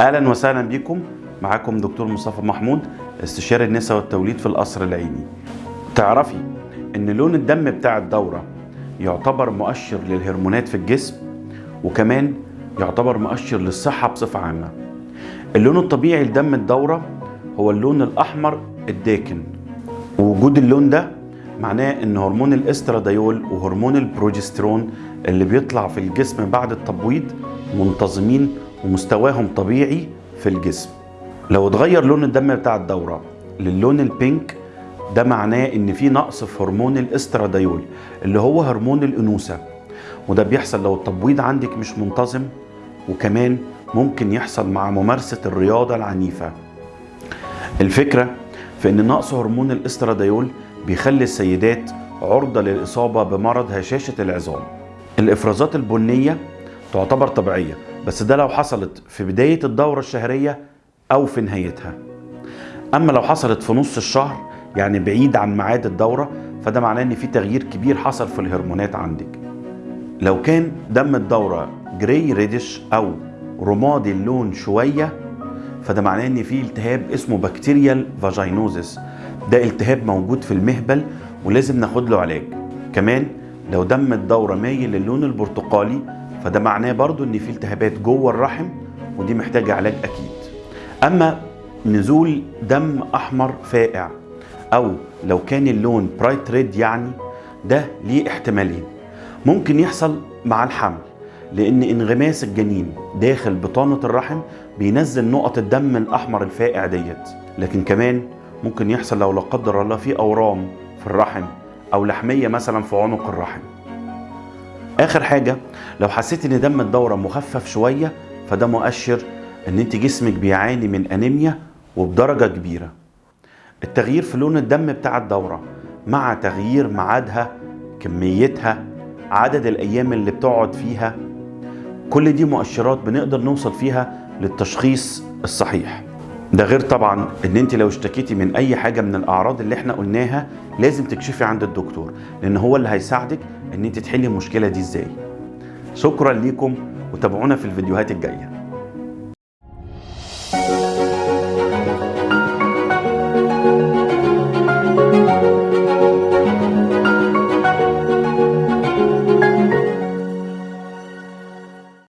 أهلا وسهلا بكم. معاكم دكتور مصطفى محمود استشاري النساء والتوليد في القصر العيني. تعرفي إن لون الدم بتاع الدورة يعتبر مؤشر للهرمونات في الجسم وكمان يعتبر مؤشر للصحة بصفة عامة. اللون الطبيعي لدم الدورة هو اللون الأحمر الداكن. ووجود اللون ده معناه إن هرمون الاستراديول وهرمون البروجسترون اللي بيطلع في الجسم بعد التبويض منتظمين ومستواهم طبيعي في الجسم. لو اتغير لون الدم بتاع الدورة للون ال pink ده معناه إن في نقص في هرمون الاستراديول اللي هو هرمون الأنوثة. وده بيحصل لو التبويض عندك مش منتظم وكمان ممكن يحصل مع ممارسة الرياضة العنيفة. الفكرة في إن نقص هرمون الاستراديول بيخلي السيدات عرضة للإصابة بمرض هشاشة العظام. الإفرازات البنية تعتبر طبيعية. بس ده لو حصلت في بداية الدورة الشهرية أو في نهايتها. أما لو حصلت في نص الشهر يعني بعيد عن ميعاد الدورة فده معناه إن في تغيير كبير حصل في الهرمونات عندك. لو كان دم الدورة gray reddish أو رمادي اللون شوية فده معناه إن في التهاب اسمه bacterial vaginosis ده التهاب موجود في المهبل ولازم ناخد له علاج. كمان لو دم الدورة مايل للون البرتقالي فده معناه برضو إن في التهابات جوه الرحم ودي محتاجة علاج أكيد. أما نزول دم أحمر فاقع أو لو كان اللون bright red يعني ده ليه احتمالين. ممكن يحصل مع الحمل لأن انغماس الجنين داخل بطانة الرحم بينزل نقط الدم الأحمر الفائع ديت. لكن كمان ممكن يحصل لو لا قدر الله في أورام في الرحم أو لحمية مثلا في عنق الرحم. آخر حاجة لو حسيت إن دم الدورة مخفف شوية فده مؤشر إن أنت جسمك بيعاني من أنيميا وبدرجة كبيرة. التغيير في لون الدم بتاع الدورة مع تغيير ميعادها كميتها عدد الأيام اللي بتقعد فيها كل دي مؤشرات بنقدر نوصل فيها للتشخيص الصحيح. ده غير طبعا إن أنت لو اشتكيتي من أي حاجة من الأعراض اللي إحنا قلناها لازم تكشفي عند الدكتور لأن هو اللي هيساعدك إن أنت تحلي المشكلة دي إزاي. شكرا ليكم وتابعونا في الفيديوهات الجاية.